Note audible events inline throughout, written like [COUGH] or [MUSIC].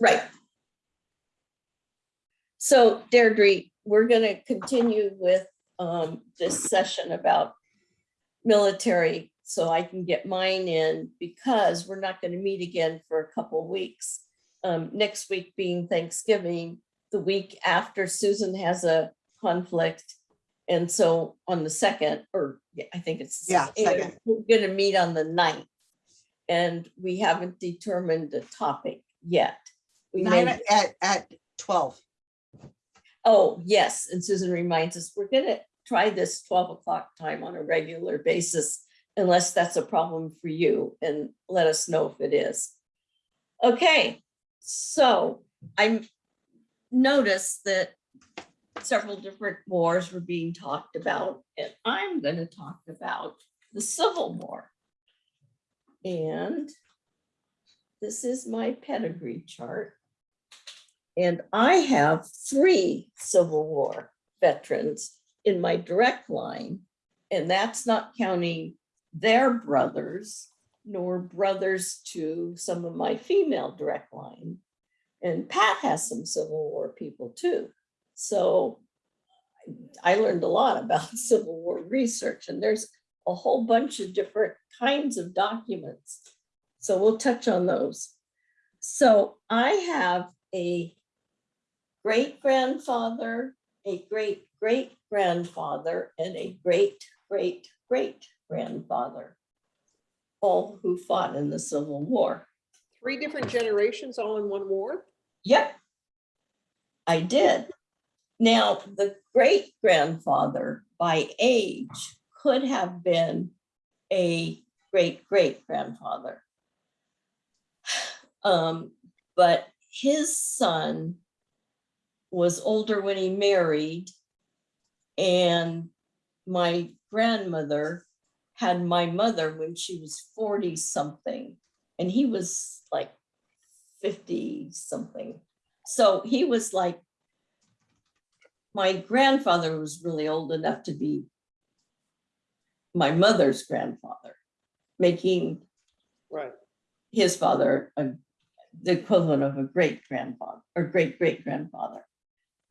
Right. So Deirdre, we're gonna continue with um this session about military, so I can get mine in because we're not gonna meet again for a couple weeks. Um, next week being Thanksgiving, the week after Susan has a conflict. And so on the second, or yeah, I think it's. the Yeah, second. We're gonna meet on the ninth. And we haven't determined the topic yet. We Nine may, at, at twelve. oh, yes, and Susan reminds us, we're gonna try this twelve o'clock time on a regular basis. Unless that's a problem for you and let us know if it is. Okay, so I noticed that several different wars were being talked about, and I'm gonna talk about the Civil War. And this is my pedigree chart. And I have three Civil War veterans in my direct line. And that's not counting their brothers nor brothers to some of my female direct line. And Pat has some Civil War people too. So I learned a lot about [LAUGHS] Civil War research and there's a whole bunch of different kinds of documents. So we'll touch on those. So I have a great grandfather, a great great grandfather, and a great great great grandfather, all who fought in the Civil War. Three different generations all in one war? Yep. I did. Now, the great grandfather by age could have been a great great grandfather. [SIGHS] Um, but his son was older when he married. And my grandmother had my mother when she was forty something, and he was like fifty something. So he was like, my grandfather was really old enough to be my mother's grandfather, making Right. his father a, the equivalent of a great grandfather or great great grandfather.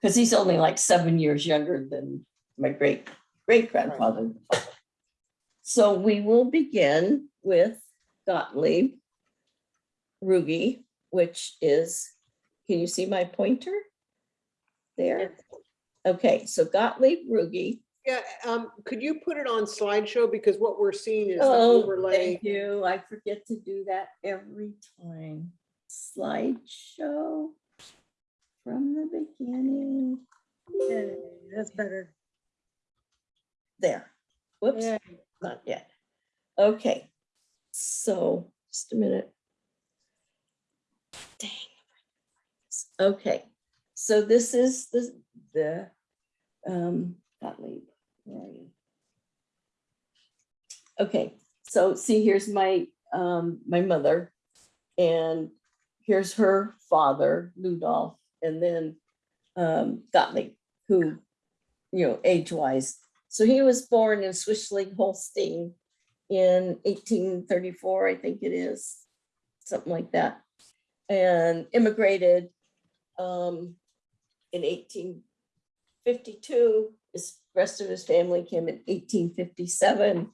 Because he's only like seven years younger than my great great grandfather. So we will begin with Gottlieb Ruge, which is, can you see my pointer? There. Okay, so Gottlieb Ruge. Yeah, um, could you put it on slideshow? Because what we're seeing is the Oh, overlay. thank you. I forget to do that every time. Slideshow from the beginning. Yay, That's better. There. Whoops, Yay. not yet. Okay, so just a minute. Dang. Okay, so this is the, the, um, Gottlieb. where are you? Okay, so see, here's my, um, my mother. And here's her father, Ludolf, and then, um, Gottlieb, who, you know, age-wise. So he was born in Swischling, Holstein in eighteen thirty-four, I think it is, something like that. And immigrated, um, in eighteen fifty-two. His rest of his family came in eighteen fifty-seven.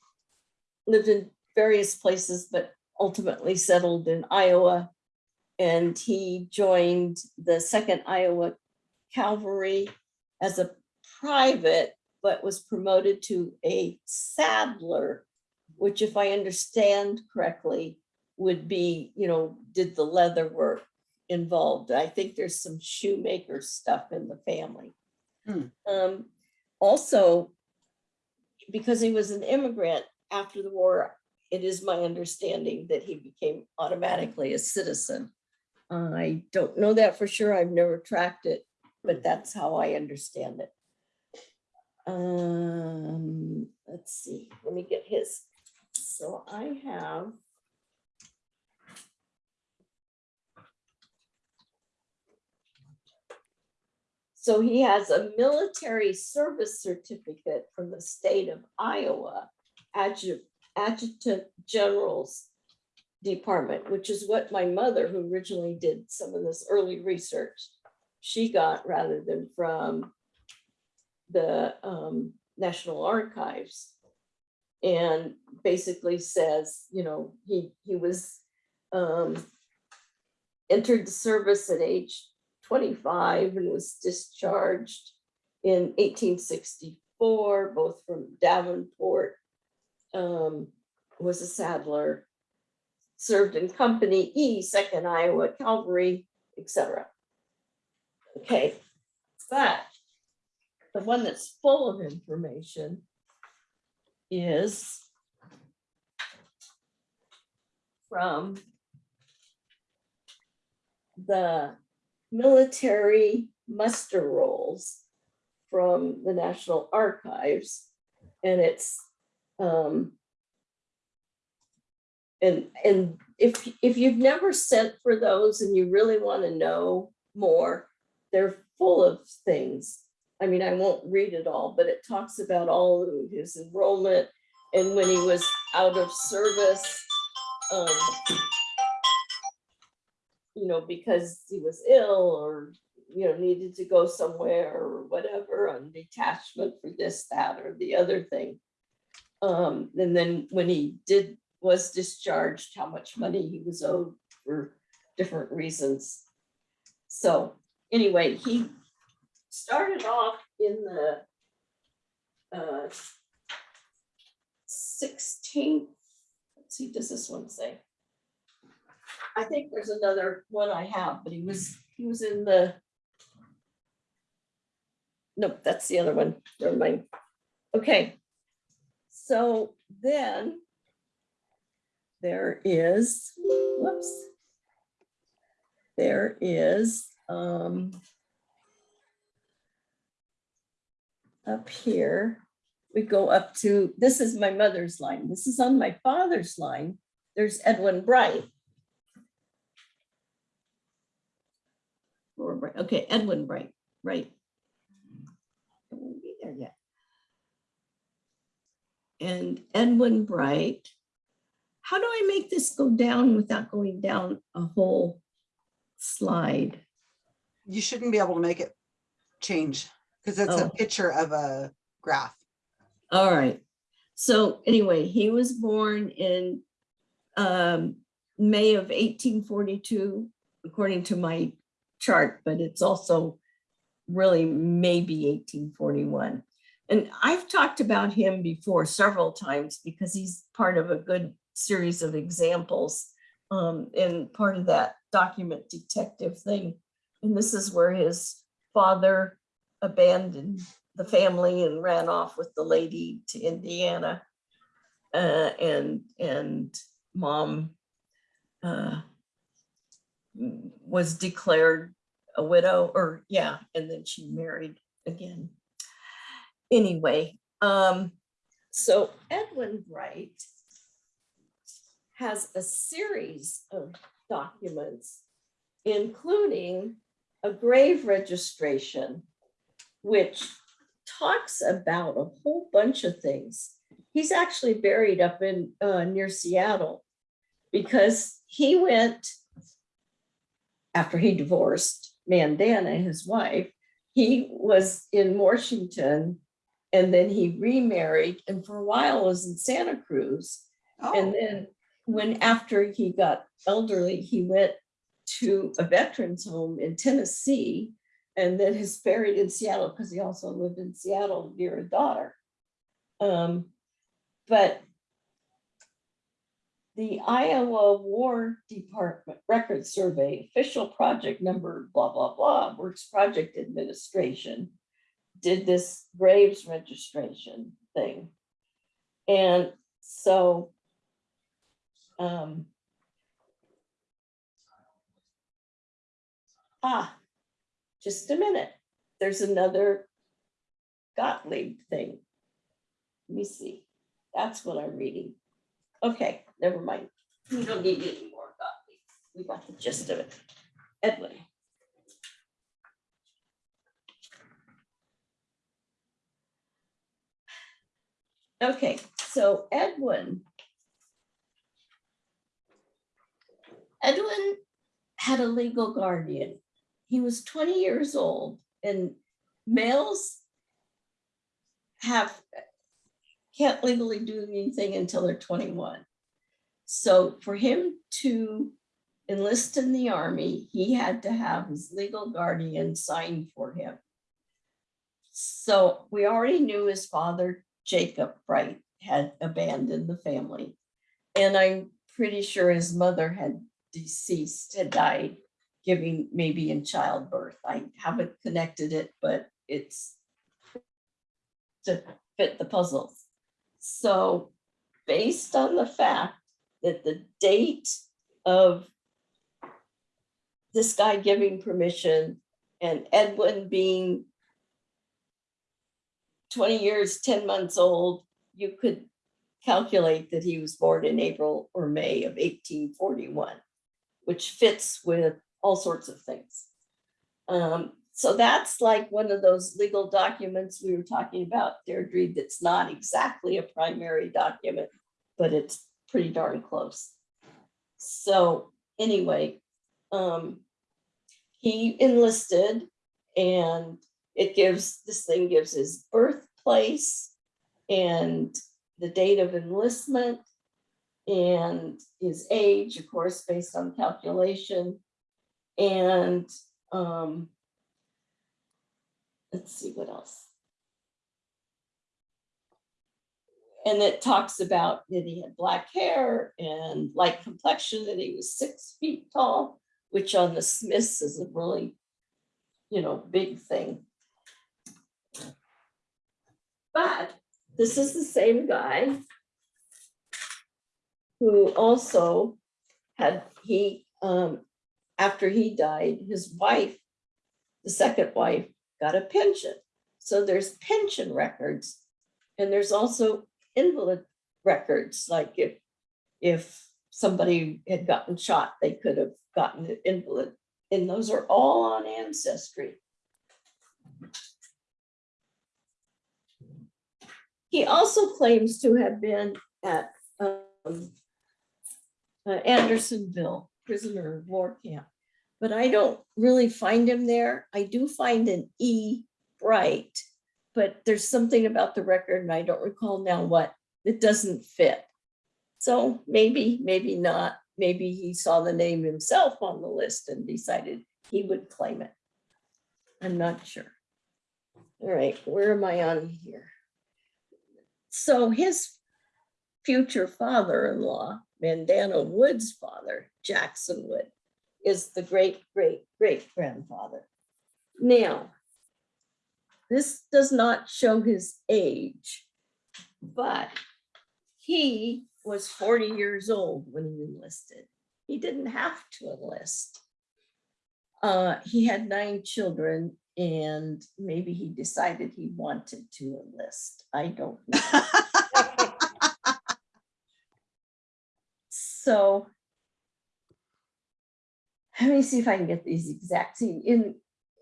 Lived in various places, but ultimately settled in Iowa. And he joined the Second Iowa Cavalry as a private, but was promoted to a saddler, which if I understand correctly, would be, you know, did the leather work involved. I think there's some shoemaker stuff in the family. Hmm. Um, also, because he was an immigrant after the war, it is my understanding that he became automatically a citizen. I don't know that for sure. I've never tracked it, but that's how I understand it. Um, let's see, let me get his. So I have. So he has a military service certificate from the state of Iowa, adjutant general's department, which is what my mother, who originally did some of this early research, she got rather than from the um, National Archives. And basically says, you know, he, he was um, entered the service at age twenty-five and was discharged in eighteen sixty-four, both from Davenport, um, was a saddler, served in Company E, Second Iowa Cavalry, etc. Okay, but the one that's full of information is from the military muster rolls from the National Archives. And it's, um, and, and if, if you've never sent for those and you really want to know more, they're full of things. I mean, I won't read it all, but it talks about all of his enrollment and when he was out of service. um, You know, because he was ill or, you know, needed to go somewhere or whatever on detachment for this, that, or the other thing. Um, and then when he did, was discharged, how much money he was owed for different reasons. So anyway, he started off in the uh, sixteenth, let's see, does this one say? I think there's another one I have, but he was, he was in the Nope, that's the other one, never mind. Okay, so then there is, whoops. There is, um, up here, we go up to, this is my mother's line. This is on my father's line. There's Edwin Bright. Okay, Edwin Bright, right. I won't be there yet. And Edwin Bright. How do I make this go down without going down a whole slide? You shouldn't be able to make it change because it's a Oh. picture of a graph. All right. So anyway, he was born in um, May of 1842, according to my chart, but it's also really maybe 1841. And I've talked about him before several times because he's part of a good series of examples um, and part of that document detective thing. And this is where his father abandoned the family and ran off with the lady to Indiana. Uh, and, and mom uh, was declared a widow or, yeah, and then she married again. Anyway, um, so Edwin Bright has a series of documents, including a grave registration, which talks about a whole bunch of things. He's actually buried up in uh, near Seattle because he went after he divorced Mandana, his wife. He was in Washington and then he remarried and for a while was in Santa Cruz. And Oh, then when, after he got elderly, he went to a veterans home in Tennessee. And then is buried in Seattle because he also lived in Seattle near a daughter. Um, but the Iowa War Department Record Survey, official project number, blah, blah, blah, Works Project Administration did this graves registration thing. And so um, ah, just a minute. There's another Gottlieb thing. Let me see. That's what I'm reading. Okay, never mind. We don't need any more Gottlieb. We got the gist of it. Edwin. Okay, so Edwin Edwin had a legal guardian. He was 20 years old and males have, can't legally do anything until they're 21. So for him to enlist in the army, he had to have his legal guardian sign for him. So we already knew his father, Jacob Bright, had abandoned the family. And I'm pretty sure his mother had deceased, had died, giving maybe in childbirth. I haven't connected it, but it's to fit the puzzles. So based on the fact that the date of this guy giving permission and Edwin being 20 years, 10 months old, you could calculate that he was born in April or May of 1841, which fits with all sorts of things. Um, so that's like one of those legal documents we were talking about, Deirdre, that's not exactly a primary document, but it's pretty darn close. So anyway, um, he enlisted and it gives, this thing gives his birthplace and the date of enlistment and his age, of course, based on calculation. And um, let's see what else. And it talks about that he had black hair and light complexion, that he was six feet tall, which on the Smiths is a really, you know, big thing. But this is the same guy who also had, he, um, after he died, his wife, the second wife, got a pension. So there's pension records. And there's also invalid records, like if, if somebody had gotten shot, they could have gotten an invalid. And those are all on Ancestry. He also claims to have been at um, uh, Andersonville prisoner of war camp, but I don't really find him there. I do find an E Bright, but there's something about the record and I don't recall now what, it doesn't fit. So maybe, maybe not. Maybe he saw the name himself on the list and decided he would claim it. I'm not sure. All right, where am I on here? So his future father-in-law, Mandana Wood's father, Jackson Wood, is the great, great, great grandfather. Now, this does not show his age, but he was 40 years old when he enlisted. He didn't have to enlist. Uh, he had nine children and maybe he decided he wanted to enlist. I don't know. [LAUGHS] So let me see if I can get these exact, see, in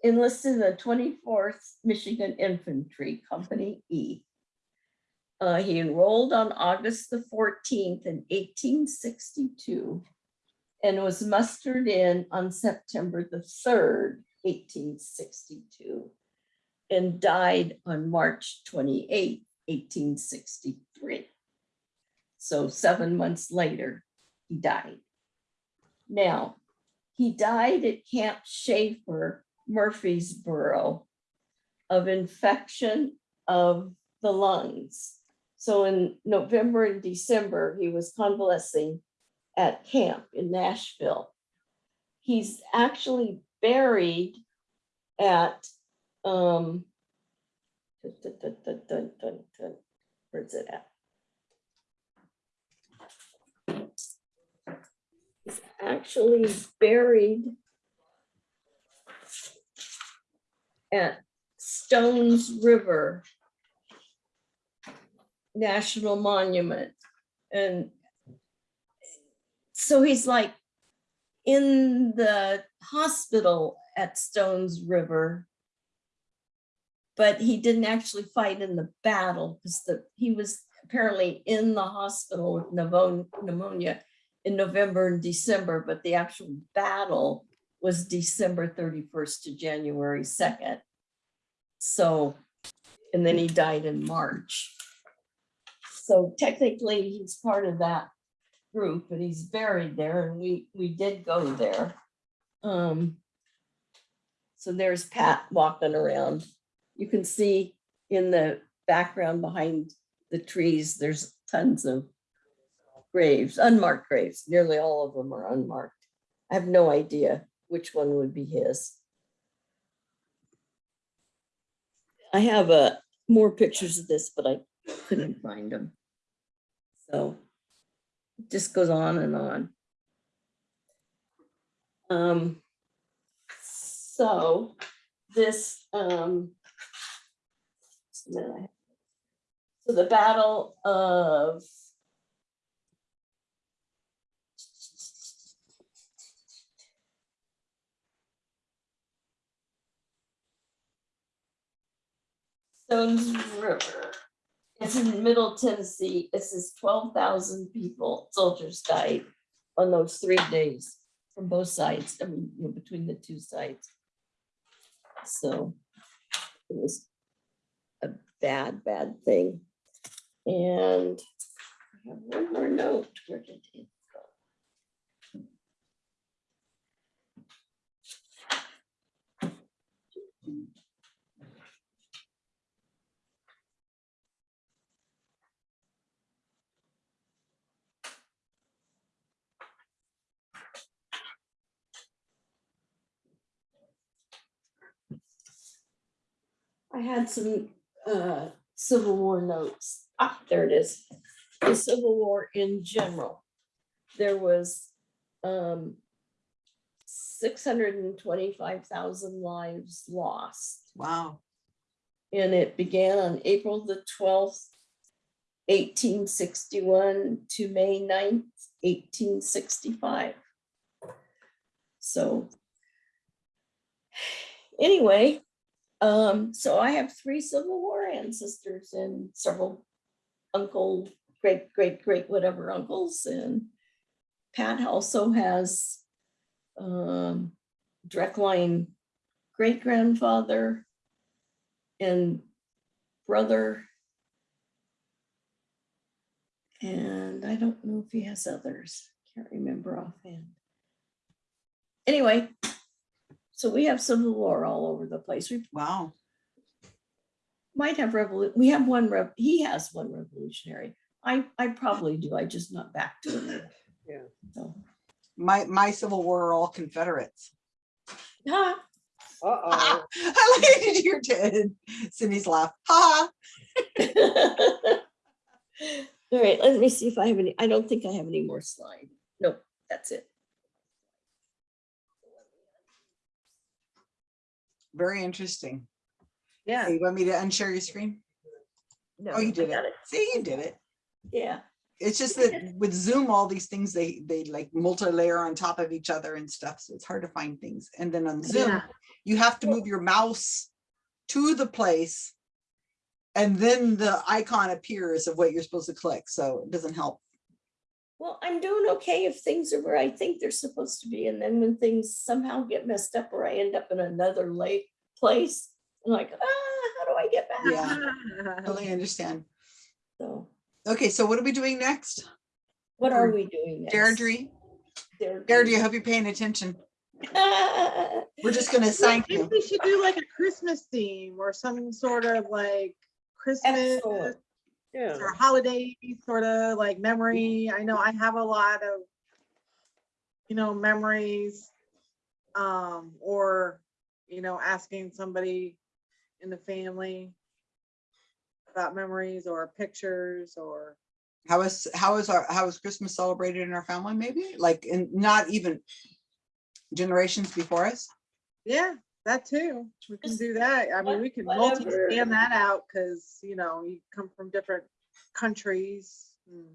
enlisted in the 24th Michigan Infantry Company E. Uh, he enrolled on August the 14th in 1862 and was mustered in on September the 3rd, 1862 and died on March 28, 1863. So seven months later, he died. Now, he died at Camp Schaefer, Murfreesboro, of infection of the lungs. So in November and December, he was convalescing at camp in Nashville. He's actually buried at, um, where's it at? He's actually buried at Stones River National Monument. And so he's like in the hospital at Stones River. But he didn't actually fight in the battle because he was apparently in the hospital with pneumo- pneumonia in November and December, but the actual battle was December thirty-first to January second. So, and then he died in March. So technically, he's part of that group, and he's buried there, and we, we did go there. Um. So there's Pat walking around. You can see in the background behind the trees, there's tons of graves, unmarked graves. Nearly all of them are unmarked. I have no idea which one would be his. I have uh more pictures of this, but I couldn't find them. So it just goes on and on. Um, so this, um, so the Battle of Stones River. It's in Middle Tennessee. It says twelve thousand people, soldiers died on those three days from both sides, I mean, you know, between the two sides. So it was a bad, bad thing. And I have one more note. Where did it go? I had some uh Civil War notes. Ah, there it is. The Civil War in general. There was um six hundred and twenty-five thousand lives lost. Wow. And it began on April the twelfth, eighteen sixty-one to May 9th, eighteen sixty-five. So [SIGHS] anyway, um, so I have three Civil War ancestors and several uncle, great, great, great, whatever uncles and Pat also has um, direct line great grandfather and brother. And I don't know if he has others. Can't remember offhand. Anyway, so we have Civil War all over the place. We Wow. might have revolution. we have one rev, he has one revolutionary. I, I probably do. I just not back to it. Yeah. So, My, my Civil War are all Confederates. ah, Uh-oh. [LAUGHS] I like to hear Ted- Cindy's laugh. Ha. [LAUGHS] All right, let me see if I have any, I don't think I have any more slide. Nope, that's it. Very interesting. Yeah. You want me to unshare your screen? No, Oh, you did got it. See, you did it. Yeah, It's just that with Zoom, all these things, they, they like multi-layer on top of each other and stuff. So it's hard to find things. And then on Zoom, Yeah. you have to move your mouse to the place. And then the icon appears of what you're supposed to click. So it doesn't help. Well, I'm doing okay if things are where I think they're supposed to be. And then when things somehow get messed up or I end up in another late place, I'm like, ah, how do I get back? Yeah. [LAUGHS] Totally understand. So Okay, so what are we doing next? what are we doing? next? Deirdre, Deirdre. Deirdre, I hope you're paying attention. [LAUGHS] We're just gonna I think you. we should do like a Christmas theme or some sort of like Christmas Excellent. Yeah. or holiday sort of like memory. I know I have a lot of, you know, memories. Um, or, you know, asking somebody in the family about memories or pictures or, How is, how is our, how is Christmas celebrated in our family, maybe? Like, in not even generations before us? yeah, that too. We can do that. I mean, we can whatever. multi-scan that out because, you know, you come from different countries. and-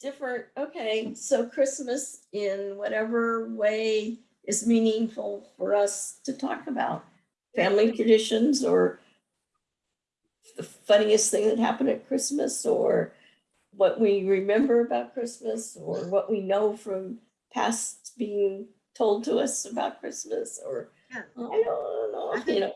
different, okay, so Christmas in whatever way is meaningful for us to talk about. Family traditions or the funniest thing that happened at Christmas or what we remember about Christmas or what we know from past being told to us about Christmas or Yeah. I don't know, I you know,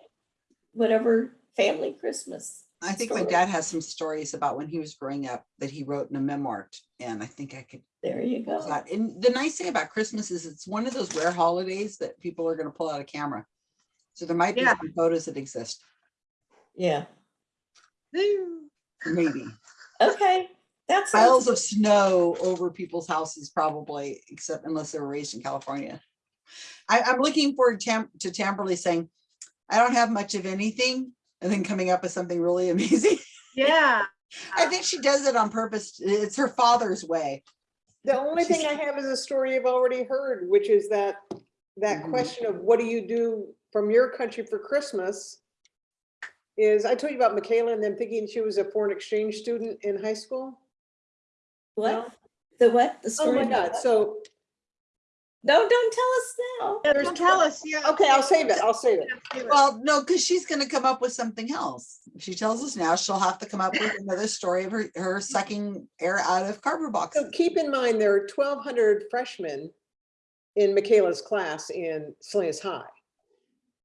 whatever family Christmas. I think my dad has some stories about when he was growing up that he wrote in a memoir. And I think I could, There you go. that. and the nice thing about Christmas is it's one of those rare holidays that people are gonna pull out a camera. So there might be Yeah. some photos that exist, Yeah, maybe. okay, that's. Piles of snow over people's houses probably, except unless they were raised in California. I, I'm looking forward Tam, to Tamberly saying, I don't have much of anything, and then coming up with something really [LAUGHS] amazing. Yeah, I think she does it on purpose. It's her father's way. The only thing I have is a story you've already heard, which is that, that Mhm. question of what do you do from your country for Christmas? Is, I told you about Michaela and them thinking she was a foreign exchange student in high school. What? The what? The Oh story? my about God, so, No, don't tell us now. yeah, There's don't tell us, yeah. okay, I'll save it, I'll save it. Well, no, because she's gonna come up with something else. If she tells us now, she'll have to come up with another story of her, her sucking air out of cardboard boxes. So keep in mind, there are twelve hundred freshmen in Michaela's class in Salinas High.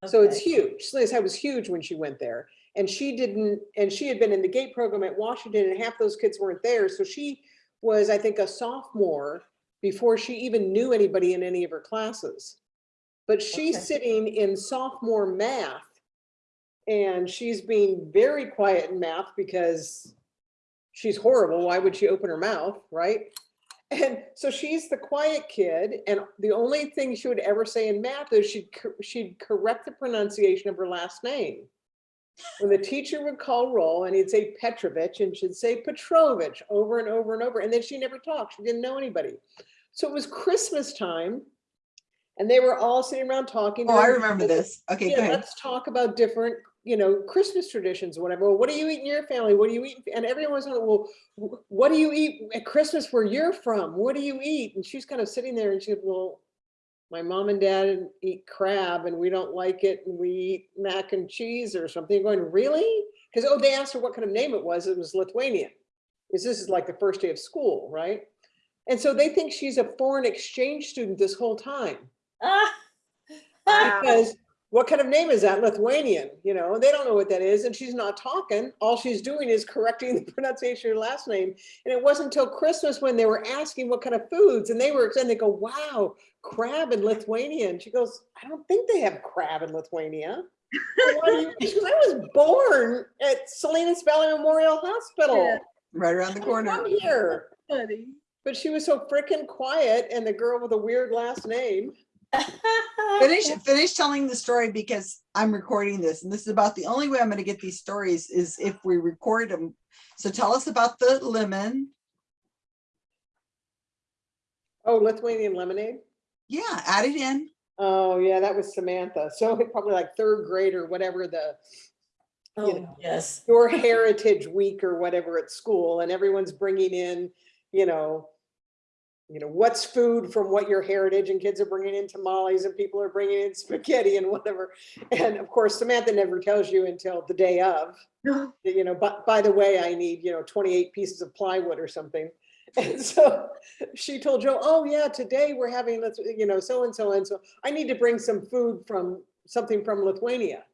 So it's huge. Salinas High was huge when she went there. And she didn't, and she had been in the GATE program at Washington and half those kids weren't there. So she was, I think, a sophomore before she even knew anybody in any of her classes. But she's Okay. sitting in sophomore math and she's being very quiet in math because she's horrible. Why would she open her mouth, right? And so she's the quiet kid, and the only thing she would ever say in math is she'd, she'd correct the pronunciation of her last name. When the teacher would call roll and he'd say Petrovich and she'd say Petrovich over and over and over, and then she never talked. She didn't know anybody. So it was Christmas time, and they were all sitting around talking. Oh, I remember this. Okay, go Yeah, ahead. let's talk about different, you know, Christmas traditions, or whatever. Well, What do you eat in your family? What do you eat? And everyone's on, well, what do you eat at Christmas where you're from? What do you eat? And she's kind of sitting there and she goes, well, my mom and dad eat crab and we don't like it and we eat mac and cheese or something. Going, really? Because, oh, they asked her what kind of name it was. It was Lithuanian. Is this is like the first day of school, right? And so they think she's a foreign exchange student this whole time Ah. Wow. [LAUGHS] because what kind of name is that? Lithuanian, you know, they don't know what that is. And she's not talking. All she's doing is correcting [LAUGHS] the pronunciation of her last name. And it wasn't until Christmas when they were asking what kind of foods and they were, and they go, wow, crab in Lithuania. And she goes, I don't think they have crab in Lithuania. "Well, why do you-" [LAUGHS] She goes, I was born at Salinas Valley Memorial Hospital. Yeah. Right around the corner. I'm corner. here. But she was so freaking quiet and the girl with a weird last name. Finish, [LAUGHS] finish telling the story because I'm recording this and this is about the only way I'm gonna get these stories is if we record them. So tell us about the lemon. Oh, Lithuanian lemonade? Yeah, add it in. Oh, yeah, that was Samantha. So [LAUGHS] probably like third grade or whatever the, you Oh, know. yes. your heritage week or whatever at school and everyone's bringing in, you know, you know, what's food from what your heritage and kids are bringing in tamales and people are bringing in [LAUGHS] spaghetti and whatever. And of course, Samantha never tells you until the day of, you know, but by the way, I need, you know, 28 pieces of plywood or something. [LAUGHS] And so she told Joe, oh yeah, today we're having, let's, you know, so and so and so. I need to bring some food from, something from Lithuania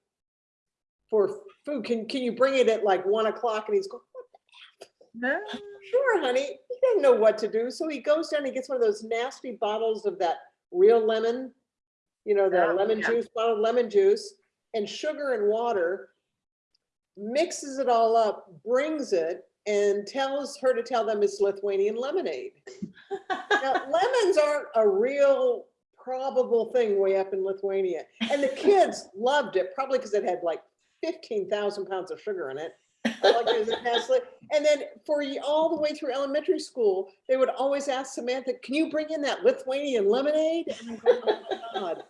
for food. Can, can you bring it at like one o'clock? And he's going, No. sure, honey. He doesn't know what to do. So he goes down, he gets one of those nasty bottles of that real lemon, you know, the Oh, lemon yeah. juice, bottled lemon juice and sugar and water, mixes it all up, brings it and tells her to tell them it's Lithuanian lemonade. Now, [LAUGHS] lemons aren't a real probable thing way up in Lithuania. And the kids loved it, probably because it had like 15,000 pounds of sugar in it. I like as a. And then for all the way through elementary school, they would always ask Samantha, can you bring in that Lithuanian lemonade? And I'm going, oh my God.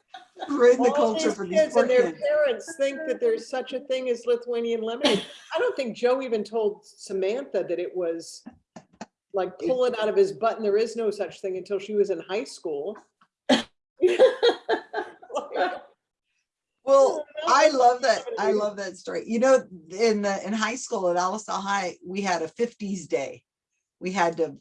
We're the All culture for these kids and their parents think that there's such a thing as Lithuanian lemonade. I don't think Joe even told Samantha that it was like pull it out of his butt and there is no such thing until she was in high school. [LAUGHS] Well, I love that. I love that story. You know, in the, in high school at Alisal High, we had a fifties day. we had to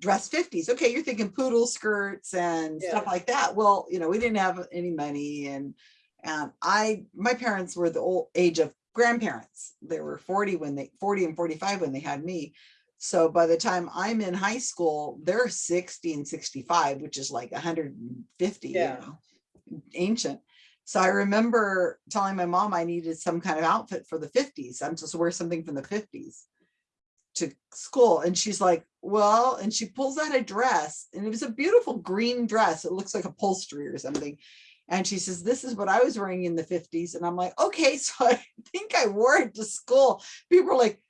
dress fifties. Okay, you're thinking poodle skirts and stuff like that. Well, you know, we didn't have any money and and I, my parents were the old age of grandparents. They were 40 when they 40 and 45 when they had me. So by the time I'm in high school, they're 60 and 65, which is like 150, you Yeah. know, ancient. So I remember telling my mom I needed some kind of outfit for the 50s. I'm supposed to wear something from the 50s to school. And she's like, well, and she pulls out a dress and it was a beautiful green dress. It looks like upholstery or something. And she says, this is what I was wearing in the 50s. And I'm like, okay, [LAUGHS] so I think I wore it to school. People are like,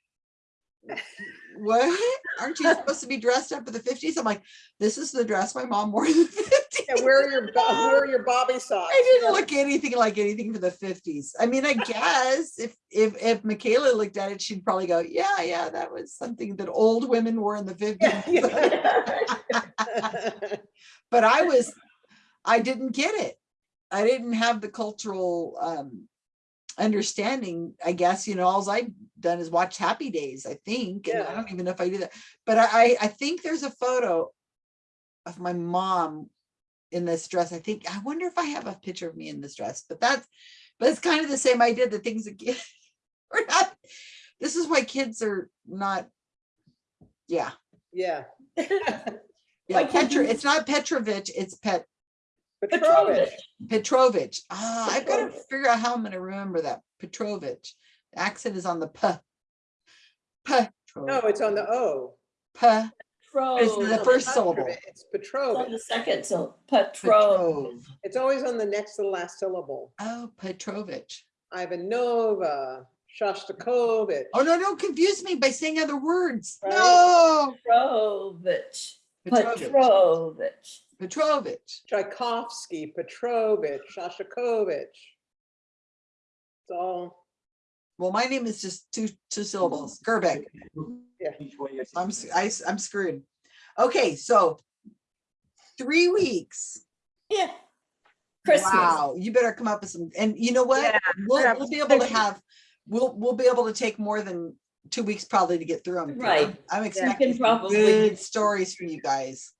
what? Aren't you supposed to be dressed up for the 50s? I'm like, this is the dress my mom wore in the 50s. [LAUGHS] Yeah, where are your, where are your bobby socks? I didn't look anything like anything for the 50s. I mean, I guess if if if Michaela looked at it, she'd probably go, yeah, yeah, that was something that old women wore in the 50s. Yeah, [LAUGHS] but I was, I didn't get it. I didn't have the cultural um understanding, I guess, you know, alls I've done is watch Happy Days, I think, and I don't even know if I do that. But I I think there's a photo of my mom in this dress. I think, I wonder if I have a picture of me in this dress, but that's, but it's kind of the same idea, the things that get, [LAUGHS] we're not, this is why kids are not, yeah. Yeah. Yeah, Why Petra, it's not Petrovich, it's Pet, Petrovich. Petrovich. Ah, I've got to figure out how I'm gonna remember that. Petrovich. The accent is on the P. P. No, it's on the O. P. It's the first Petrovich, syllable. It's It's on Petrovich. the second, so Petrov. Petrov. It's always on the next to the last syllable. Oh, Petrovich. Ivanova, Shostakovich. Oh, no, don't confuse me by saying other words. Right. No. Petrovich. Petrovich. Petrovich. Petrovich. Tchaikovsky, Petrovich, Shostakovich. It's all, Well, my name is just two, two syllables. Gerbeck. Yeah. I'm, s- I, s- I'm screwed. Okay, so three weeks. Yeah. Christmas. Wow, you better come up with some, and you know what? Yeah, We'll, we'll be able to [LAUGHS] have, we'll, we'll be able to take more than two weeks probably to get through them. Right. I'm can expecting some probably- good stories from you guys.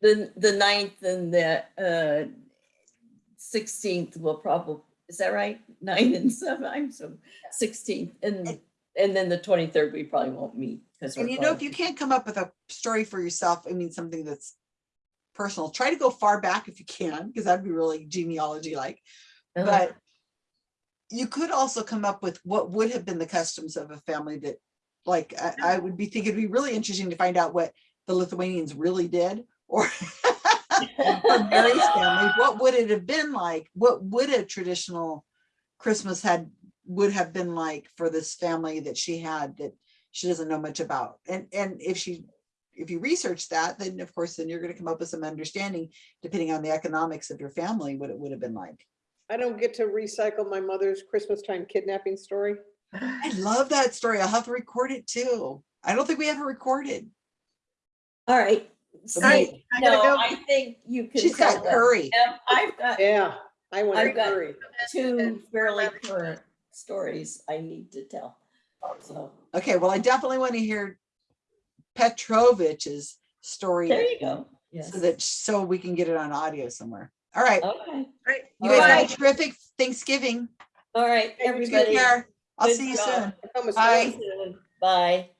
The, the ninth and the, uh, sixteenth will probably, is that right? [LAUGHS] Nine and seven, I'm so, sixteenth, and, and then the twenty-third, we probably won't meet. because And you know, if you can't come up with a story for yourself, I mean, something that's personal, try to go far back if you can, because that'd be really genealogy like. But you could also come up with what would have been the customs of a family that, like, I, I would be thinking it'd be really interesting to find out what the Lithuanians really did, or [LAUGHS] for Mary's family, what would it have been like? What would a traditional Christmas had, would have been like for this family that she had that she doesn't know much about? And, and if she, if you research that, then of course, then you're gonna come up with some understanding, depending on the economics of your family, what it would have been like. I don't get to recycle my mother's Christmas time kidnapping story. I love that story. I'll have to record it too. I don't think we have it recorded. All right. Right, I gotta no, go. I think you can. She's tell got them. curry. I've got Yeah, I want to I've got- hurry. two fairly current stories I need to tell. So, Okay, well, I definitely want to hear Petrovich's story there you go. Yes. so that, so we can get it on audio somewhere. All right, Okay, Right. you all guys right. have a terrific Thanksgiving. all right, Hey, Take everybody. care. I'll good see you job. soon. Almost Bye. done. Bye.